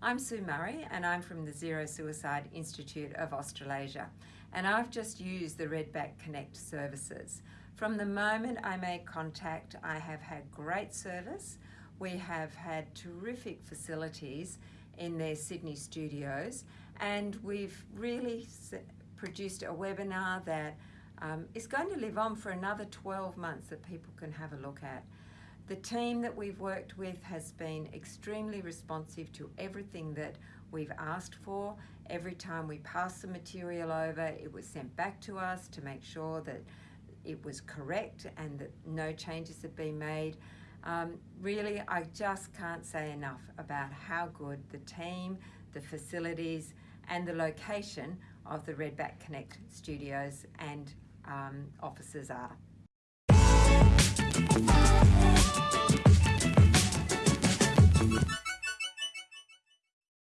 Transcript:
I'm Sue Murray and I'm from the Zero Suicide Institute of Australasia and I've just used the Redback Connect services. From the moment I made contact I have had great service. We have had terrific facilities in their Sydney studios and we've really produced a webinar that um, is going to live on for another 12 months that people can have a look at. The team that we've worked with has been extremely responsive to everything that we've asked for. Every time we pass the material over, it was sent back to us to make sure that it was correct and that no changes had been made. Um, really, I just can't say enough about how good the team, the facilities, and the location of the Redback Connect studios and um, offices are.